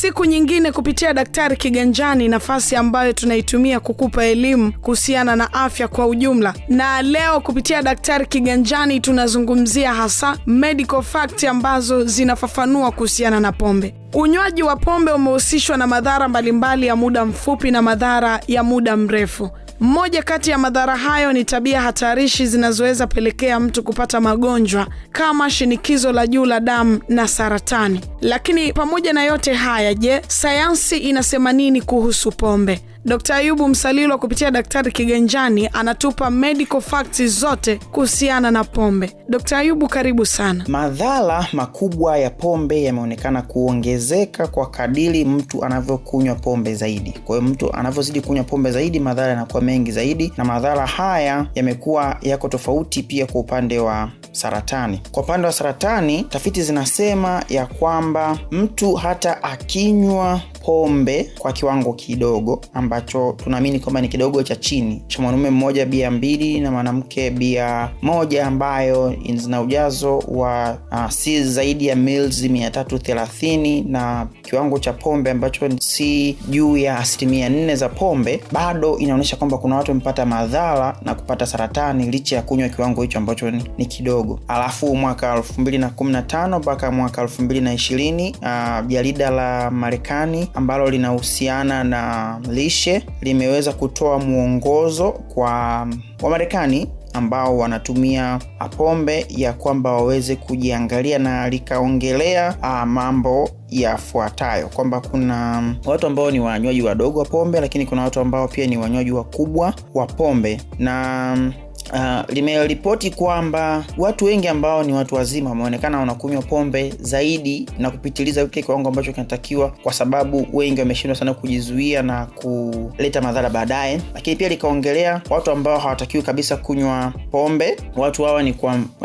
siku nyingine kupitia Daktari Kiganjani, nafasi ambayo tunaitumia kukupa elimu kuhusiana na afya kwa ujumla. Na leo kupitia Daktari Kiganjani tunazungumzia hasa medical fact ambazo zinafafanua kuhusiana na pombe. Unywaji wa pombe umehusishwa na madhara mbalimbali ya muda mfupi na madhara ya muda mrefu. Mmoja kati ya madhara hayo ni tabia hatarishi zinazoweza pelekea mtu kupata magonjwa kama shinikizo la juu la damu na saratani. Lakini pamoja na yote haya, je, sayansi inasema nini kuhusu pombe? Dkt. Ayubu Msalilo kupitia Daktari Kiganjani anatupa medical facts zote kuhusiana na pombe. Dkt. Ayubu, karibu sana. Madhara makubwa ya pombe yameonekana kuongezeka kwa kadiri mtu anavyokunywa pombe zaidi. Kwa hiyo mtu anavyozidi kunywa pombe zaidi, madhara yanakuwa mengi zaidi, na madhara haya yamekuwa yako tofauti pia kwa upande wa saratani. Kwa upande wa saratani, tafiti zinasema ya kwamba mtu hata akinywa pombe kwa kiwango kidogo ambacho tunaamini kwamba ni kidogo cha chini cha mwanaume mmoja bia mbili na mwanamke bia moja ambayo zina ujazo wa uh, si zaidi ya mils mia tatu thelathini na kiwango cha pombe ambacho si juu ya asilimia nne za pombe, bado inaonyesha kwamba kuna watu wamepata madhara na kupata saratani licha ya kunywa kiwango hicho ambacho ni, ni kidogo. Alafu mwaka elfu mbili na kumi na tano mpaka mwaka elfu mbili na ishirini uh, jarida la Marekani ambalo linahusiana na lishe limeweza kutoa mwongozo kwa Wamarekani ambao wanatumia pombe ya kwamba waweze kujiangalia, na likaongelea uh, mambo yafuatayo. Kwamba kuna watu ambao ni wanywaji wadogo wa pombe, lakini kuna watu ambao pia ni wanywaji wakubwa wa pombe. Na Uh, limeripoti kwamba watu wengi ambao ni watu wazima wameonekana wanakunywa pombe zaidi na kupitiliza kile kiwango ambacho kinatakiwa, kwa sababu wengi wameshindwa sana kujizuia na kuleta madhara baadaye. Lakini pia likaongelea watu ambao hawatakiwi kabisa kunywa pombe. Watu hawa ni,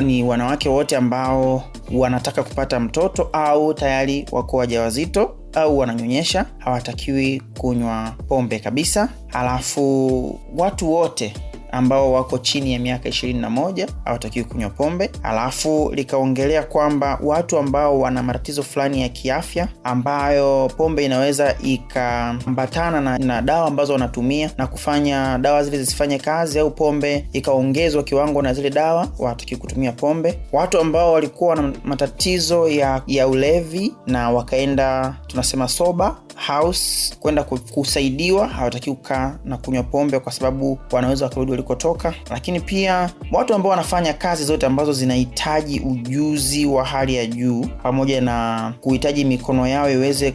ni wanawake wote ambao wanataka kupata mtoto au tayari wako wajawazito au wananyonyesha, hawatakiwi kunywa pombe kabisa. Halafu watu wote ambao wako chini ya miaka ishirini na moja hawatakiwi kunywa pombe. Alafu likaongelea kwamba watu ambao wana matatizo fulani ya kiafya ambayo pombe inaweza ikaambatana na, na dawa ambazo wanatumia na kufanya dawa zile zisifanye kazi au pombe ikaongezwa kiwango na zile dawa, hawatakiwi kutumia pombe. Watu ambao walikuwa na matatizo ya, ya ulevi na wakaenda tunasema soba house kwenda kusaidiwa, hawataki kukaa na kunywa pombe kwa sababu wanaweza wakarudi walikotoka. Lakini pia watu ambao wanafanya kazi zote ambazo zinahitaji ujuzi wa hali ya juu pamoja na kuhitaji mikono yao iweze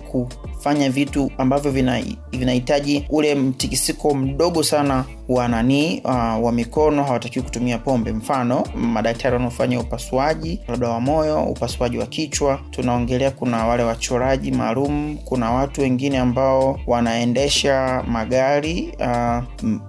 kufanya vitu ambavyo vinahitaji vina ule mtikisiko mdogo sana wa nani uh, wa mikono hawatakiwi kutumia pombe. Mfano, madaktari wanaofanya upasuaji labda wa moyo, upasuaji wa kichwa, tunaongelea. Kuna wale wachoraji maalum, kuna watu wengine ambao wanaendesha magari uh,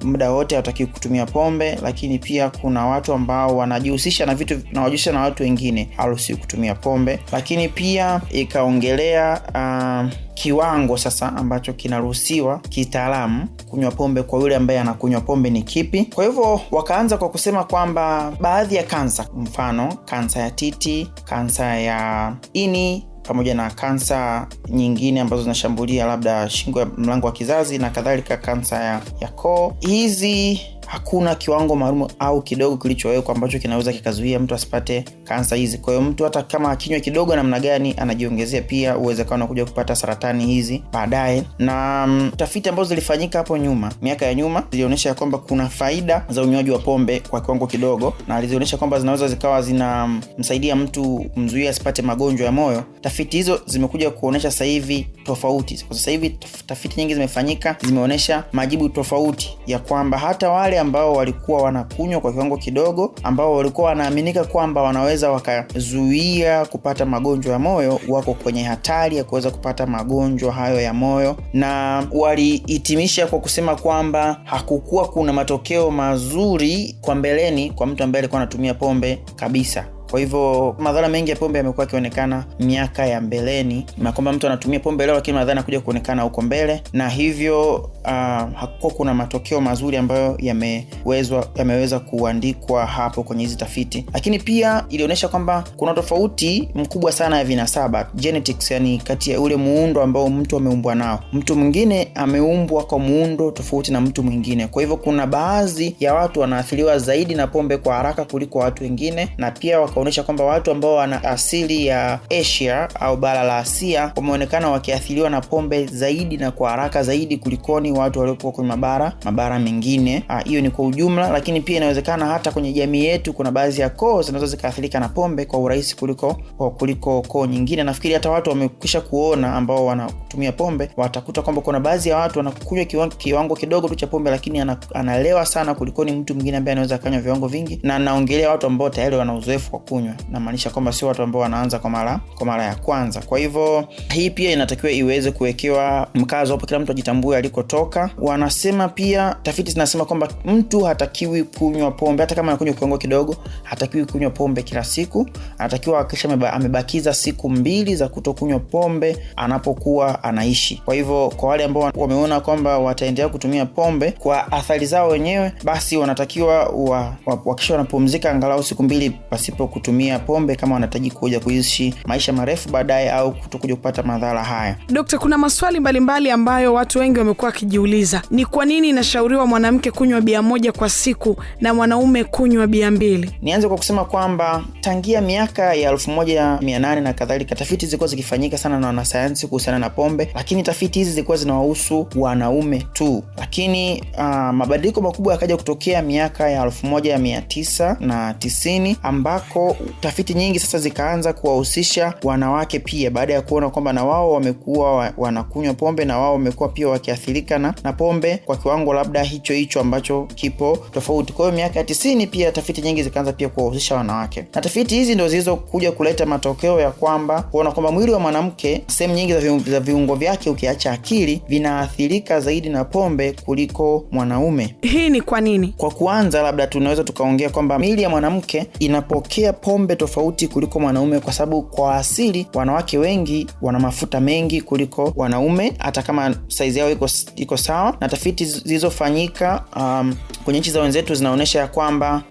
muda wote hawatakiwi kutumia pombe. Lakini pia kuna watu ambao wanajihusisha na vitu nawajihusisha na watu wengine, harusi kutumia pombe. Lakini pia ikaongelea uh, kiwango sasa ambacho kinaruhusiwa kitaalamu kunywa pombe kwa yule ambaye anakunywa pombe ni kipi. Kwa hivyo wakaanza kwa kusema kwamba baadhi ya kansa, mfano kansa ya titi, kansa ya ini pamoja na kansa nyingine ambazo zinashambulia labda shingo ya mlango wa kizazi na kadhalika, kansa ya, ya koo, hizi hakuna kiwango maalum au kidogo kilichowekwa ambacho kinaweza kikazuia mtu asipate kansa hizi. Kwa hiyo mtu hata kama akinywa kidogo namna gani, anajiongezea pia uwezekano wa kuja kupata saratani hizi baadaye. Na mm, tafiti ambazo zilifanyika hapo nyuma, miaka ya nyuma, zilionyesha ya kwamba kuna faida za unywaji wa pombe kwa kiwango kidogo, na zilionyesha kwamba zinaweza zikawa zinamsaidia mtu mzuia asipate magonjwa ya moyo. Tafiti hizo zimekuja kuonyesha sasa hivi tofauti. Kwa sasa hivi tafiti nyingi zimefanyika, zimeonyesha majibu tofauti ya kwamba hata wale ambao walikuwa wanakunywa kwa kiwango kidogo, ambao walikuwa wanaaminika kwamba wanaweza wakazuia kupata magonjwa ya moyo, wako kwenye hatari ya kuweza kupata magonjwa hayo ya moyo, na walihitimisha kwa kusema kwamba hakukuwa kuna matokeo mazuri kwa mbeleni kwa mtu ambaye alikuwa anatumia pombe kabisa Kwa hivyo madhara mengi ya pombe yamekuwa yakionekana miaka ya mbeleni, na kwamba mtu anatumia pombe leo, lakini madhara yanakuja kuonekana huko mbele, na hivyo uh, hakukuwa kuna matokeo mazuri ambayo yamewezwa yameweza kuandikwa hapo kwenye hizi tafiti, lakini pia ilionyesha kwamba kuna tofauti mkubwa sana ya vinasaba genetics, yani kati ya ule muundo ambao mtu ameumbwa nao. Mtu mwingine ameumbwa kwa muundo tofauti na mtu mwingine, kwa hivyo kuna baadhi ya watu wanaathiriwa zaidi na pombe kwa haraka kuliko watu wengine, na pia wakaonyesha kwamba watu ambao wana asili ya Asia au bara la Asia wameonekana wakiathiriwa na pombe zaidi na kwa haraka zaidi kulikoni watu waliokuwa kwenye mabara mabara mengine. Hiyo ni kwa ujumla, lakini pia inawezekana hata kwenye jamii yetu kuna baadhi ya koo zinazo zikaathirika na pombe kwa urahisi kuliko kuliko koo nyingine. Nafikiri hata watu wamekisha kuona ambao wanatumia pombe watakuta kwamba kuna baadhi ya watu wanakunywa kiwango, kiwango kidogo tu cha pombe, lakini analewa sana kulikoni mtu mwingine ambaye anaweza akanywa viwango vingi, na naongelea watu ambao tayari wana uzoefu kunywa, namaanisha kwamba sio watu ambao wanaanza kwa mara kwa mara ya kwanza. Kwa hivyo hii pia inatakiwa iweze kuwekewa mkazo hapo, kila mtu ajitambue alikotoka. Wanasema pia, tafiti zinasema kwamba mtu hatakiwi kunywa pombe, hata kama anakunywa kiwango kidogo, hatakiwi kunywa pombe kila siku. Anatakiwa hakikisha amebakiza siku mbili za kutokunywa pombe anapokuwa anaishi. Kwa hivyo kwa wale ambao wameona kwamba wataendelea kutumia pombe kwa athari zao wenyewe, basi wanatakiwa wa, wa, wakisha wanapumzika angalau siku mbili pasipo kutumia pombe, kama wanahitaji kuja kuishi maisha marefu baadaye au kutokuja kupata madhara haya. Dokta, kuna maswali mbalimbali mbali ambayo watu wengi wamekuwa wakijiuliza. Ni kwa nini inashauriwa mwanamke kunywa bia moja kwa siku na mwanaume kunywa bia mbili? Nianze kwa kusema kwamba tangia miaka ya elfu moja mia nane na kadhalika, tafiti zilikuwa zikifanyika sana na wanasayansi kuhusiana na pombe, lakini tafiti hizi zilikuwa zinawahusu wanaume tu. Lakini uh, mabadiliko makubwa yakaja kutokea miaka ya elfu moja mia tisa na tisini ambako tafiti nyingi sasa zikaanza kuwahusisha wanawake pia, baada ya kuona kwamba na wao wamekuwa wanakunywa pombe na wao wamekuwa pia wakiathirika na, na pombe kwa kiwango labda hicho hicho ambacho kipo tofauti. Kwa hiyo miaka ya tisini pia tafiti nyingi zikaanza pia kuwahusisha wanawake, na tafiti hizi ndo zilizokuja kuleta matokeo ya kwamba kuona kwamba mwili wa mwanamke sehemu nyingi za viungo, za viungo vyake ukiacha akili vinaathirika zaidi na pombe kuliko mwanaume. Hii ni kwa nini? Kwa kuanza, labda tunaweza tukaongea kwamba mili ya mwanamke inapokea pombe tofauti kuliko mwanaume, kwa sababu kwa asili wanawake wengi wana mafuta mengi kuliko wanaume, hata kama saizi yao iko, iko sawa. Na tafiti zilizofanyika um, kwenye nchi za wenzetu zinaonyesha ya kwamba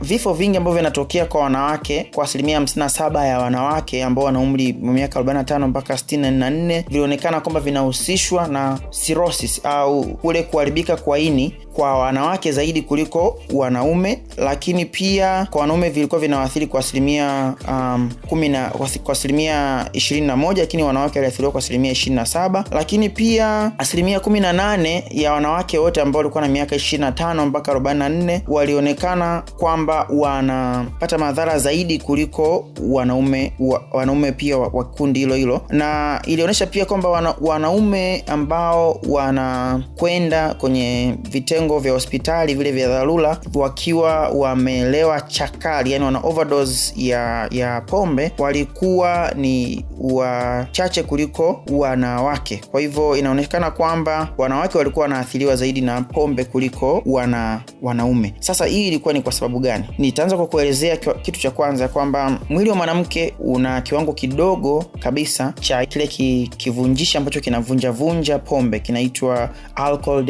vifo vingi ambavyo vinatokea kwa wanawake kwa asilimia 57 ya wanawake ambao wana umri wa miaka 45 mpaka 64 vilionekana kwamba vinahusishwa na cirrhosis au kule kuharibika kwa ini kwa wanawake zaidi kuliko wanaume, lakini pia kwa wanaume vilikuwa vinawathiri kwa asilimia um, kwa asilimia 21, lakini wanawake waliathiriwa kwa asilimia 27, lakini pia asilimia 18 ya wanawake wote ambao walikuwa na miaka 25 mpaka 44 walionekana kwamba wanapata madhara zaidi kuliko wanaume wa, wanaume pia wa, wa kundi hilo hilo, na ilionyesha pia kwamba wana, wanaume ambao wanakwenda kwenye vitengo vya hospitali vile vya dharura wakiwa wamelewa chakali, yani wana overdose ya ya pombe walikuwa ni wachache kuliko wanawake. Kwa hivyo inaonekana kwamba wanawake walikuwa wanaathiriwa zaidi na pombe kuliko wana wanaume. Sasa hii ilikuwa ni kwa sababu gani? Nitaanza kwa kuelezea kitu cha kwanza kwamba mwili wa mwanamke una kiwango kidogo kabisa cha kile ki, kivunjishi ambacho kinavunjavunja pombe kinaitwa alcohol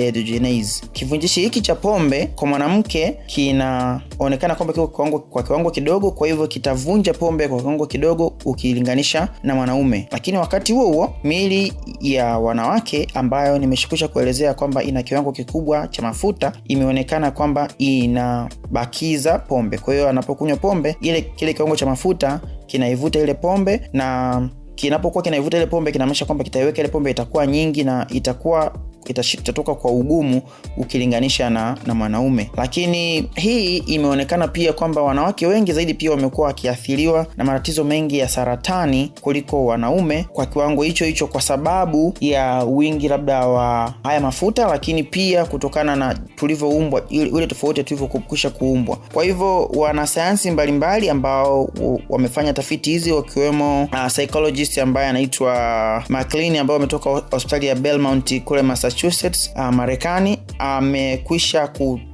hiki cha pombe kwa mwanamke kinaonekana kwamba kiko kiwango, kwa kiwango kidogo, kwa hivyo kitavunja pombe kwa kiwango kidogo ukilinganisha na mwanaume. Lakini wakati huo huo miili ya wanawake ambayo nimeshukisha kuelezea kwamba ina kiwango kikubwa cha mafuta imeonekana kwamba inabakiza pombe. Kwa hiyo anapokunywa pombe ile kile kiwango cha mafuta kinaivuta ile pombe na kinapokuwa kinaivuta ile pombe kinamaanisha kwamba kitaiweka ile pombe itakuwa nyingi na itakuwa itatoka kwa ugumu ukilinganisha na, na mwanaume. Lakini hii imeonekana pia kwamba wanawake wengi zaidi pia wamekuwa wakiathiriwa na matatizo mengi ya saratani kuliko wanaume kwa kiwango hicho hicho, kwa sababu ya wingi labda wa haya mafuta, lakini pia kutokana na tulivyoumbwa, ile tofauti tulivyokwisha kuumbwa. Kwa hivyo wanasayansi mbalimbali ambao wamefanya tafiti hizi wakiwemo uh, psychologist ambaye anaitwa McLean ambao wametoka hospitali ya Belmont kule Massachusetts Massachusetts, uh, Marekani amekwisha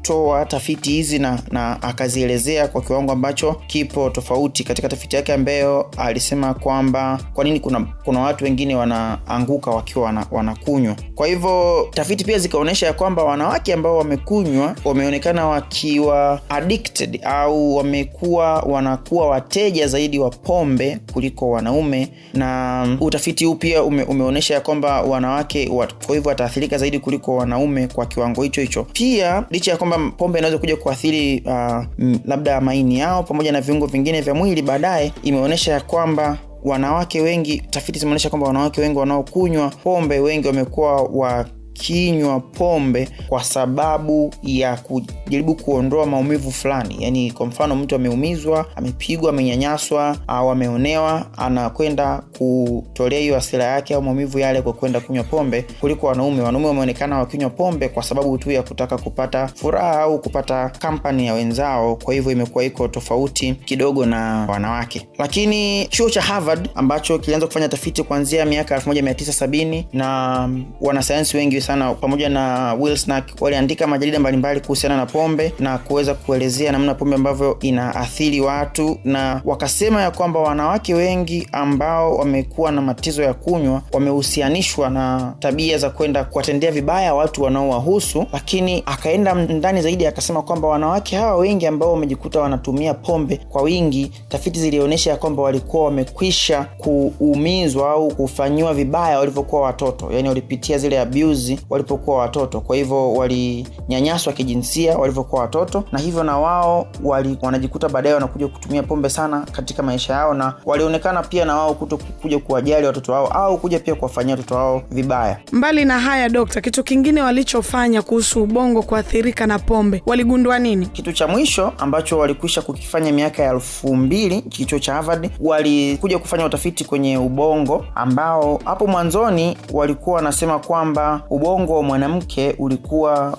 kutoa tafiti hizi na, na akazielezea kwa kiwango ambacho kipo tofauti katika tafiti yake ambayo alisema kwamba kwa nini kuna, kuna watu wengine wanaanguka wakiwa wana, wanakunywa. Kwa hivyo tafiti pia zikaonyesha ya kwamba wanawake ambao wamekunywa wameonekana wakiwa addicted au wamekuwa wanakuwa wateja zaidi wa pombe kuliko wanaume, na utafiti huu pia ume, umeonyesha ya kwamba wanawake kwa hivyo wataathirika zaidi kuliko wanaume kwa kiwango hicho hicho. Pia licha ya kwamba pombe inaweza kuja kuathiri uh, labda maini yao pamoja na viungo vingine vya mwili, baadaye imeonyesha ya kwamba wanawake wengi, tafiti zimeonyesha kwamba wanawake wengi wanaokunywa pombe wengi wamekuwa wa kinywa pombe kwa sababu ya kujaribu kuondoa maumivu fulani. Yani, kwa mfano mtu ameumizwa, amepigwa, amenyanyaswa au ameonewa, anakwenda kutolea hiyo asira yake au maumivu yale kwa kwenda kunywa pombe, kuliko wanaume. Wanaume wameonekana wakinywa pombe kwa sababu tu ya kutaka kupata furaha au kupata kampani ya wenzao. Kwa hivyo imekuwa iko tofauti kidogo na wanawake. Lakini chuo cha Harvard ambacho kilianza kufanya tafiti kuanzia miaka 1970 na wanasayansi wengi sana pamoja na Will Snack waliandika majarida mbalimbali kuhusiana na pombe na kuweza kuelezea namna pombe ambavyo inaathiri watu, na wakasema ya kwamba wanawake wengi ambao wamekuwa na matatizo ya kunywa wamehusianishwa na tabia za kwenda kuwatendea vibaya watu wanaowahusu. Lakini akaenda ndani zaidi akasema kwamba wanawake hawa wengi ambao wamejikuta wanatumia pombe kwa wingi, tafiti zilionyesha ya kwamba walikuwa wamekwisha kuumizwa au kufanyiwa vibaya walivyokuwa watoto, yani walipitia zile abuse walipokuwa watoto. Kwa hivyo walinyanyaswa kijinsia walivyokuwa watoto, na hivyo na wao wali, wanajikuta baadaye wanakuja kutumia pombe sana katika maisha yao, na walionekana pia na wao kuto kuja kuwajali watoto wao au kuja pia kuwafanyia watoto wao vibaya. Mbali na haya, Dokta, kitu kingine walichofanya kuhusu ubongo kuathirika na pombe, waligundua nini? Kitu cha mwisho ambacho walikwisha kukifanya miaka ya elfu mbili kichuo cha Harvard, walikuja kufanya utafiti kwenye ubongo ambao hapo mwanzoni walikuwa wanasema kwamba ubongo wa mwanamke ulikuwa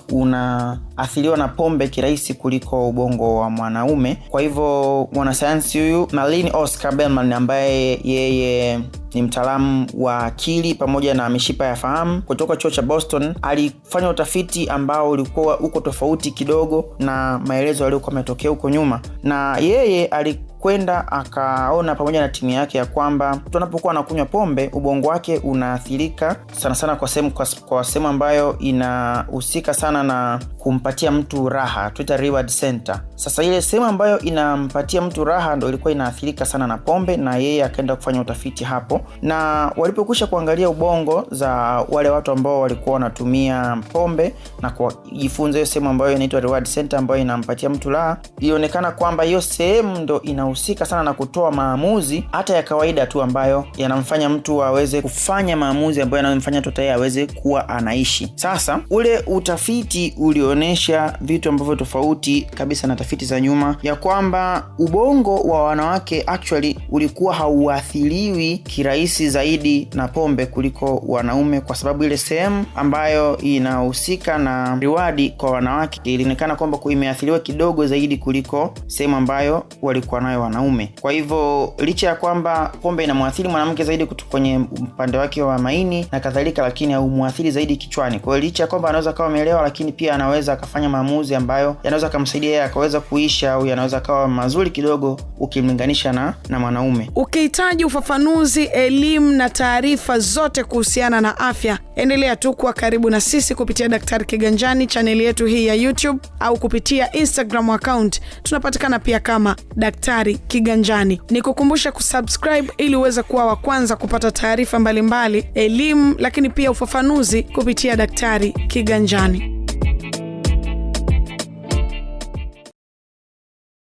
unaathiriwa na pombe kirahisi kuliko ubongo wa mwanaume. Kwa hivyo mwanasayansi huyu malin Oscar belman ambaye yeye ni mtaalamu wa akili pamoja na mishipa ya fahamu kutoka chuo cha Boston alifanya utafiti ambao ulikuwa uko tofauti kidogo na maelezo yaliyokuwa yametokea huko nyuma, na yeye ali kwenda akaona pamoja na timu yake ya kwamba mtu anapokuwa anakunywa pombe ubongo wake unaathirika sana sana kwa sehemu kwa, sehemu ambayo inahusika sana na kumpatia mtu raha, Twitter reward center. Sasa ile sehemu ambayo inampatia mtu raha ndo ilikuwa inaathirika sana na pombe, na yeye akaenda kufanya utafiti hapo, na walipokwisha kuangalia ubongo za wale watu ambao walikuwa wanatumia pombe na kujifunza hiyo sehemu ambayo inaitwa reward center ambayo inampatia mtu raha, ilionekana kwamba hiyo sehemu ndo inahusika sana na kutoa maamuzi hata ya kawaida tu ambayo yanamfanya mtu aweze kufanya maamuzi ambayo yanamfanya mtu aweze kuwa anaishi. Sasa ule utafiti ulionyesha vitu ambavyo tofauti kabisa na tafiti za nyuma, ya kwamba ubongo wa wanawake actually ulikuwa hauathiriwi kirahisi zaidi na pombe kuliko wanaume, kwa sababu ile sehemu ambayo inahusika na riwadi kwa wanawake ilionekana kwamba imeathiriwa kidogo zaidi kuliko sehemu ambayo walikuwa nayo wanaume. Kwa hivyo licha ya kwamba pombe inamwathiri mwanamke zaidi kwenye upande wake wa maini na kadhalika, lakini haumwathiri zaidi kichwani. Kwa hiyo licha ya kwamba anaweza kawa amelewa, lakini pia anaweza akafanya maamuzi ambayo yanaweza akamsaidia akaweza kuisha au yanaweza kawa mazuri kidogo ukimlinganisha na, na mwanaume. Ukihitaji ufafanuzi, elimu na taarifa zote kuhusiana na afya, endelea tu kuwa karibu na sisi kupitia Daktari Kiganjani, chaneli yetu hii ya YouTube au kupitia Instagram account. Tunapatikana pia kama Daktari Kiganjani. Ni kukumbusha kusubscribe ili uweze kuwa wa kwanza kupata taarifa mbalimbali, elimu, lakini pia ufafanuzi kupitia Daktari Kiganjani.